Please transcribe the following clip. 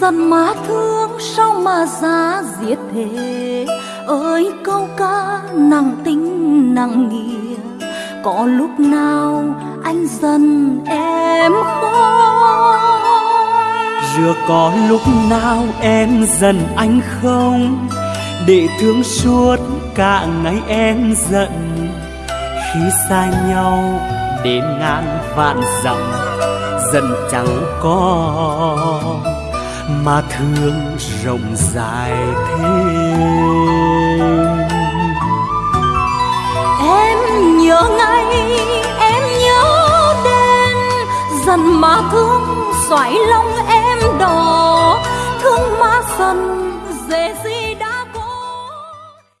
dần má thương, sao mà giá diệt thế? Ơi, câu ca nặng tình nặng nghĩa. Có lúc nào anh dần em không Rửa có lúc nào em dần anh không? Để thương suốt cả ngày em giận. Khi xa nhau, đến ngàn vạn dặm, dần chẳng có mà thương rộng dài thêm. Em nhớ ngay, em nhớ đến dần mà thương xoáy lòng em đỏ, thương má dần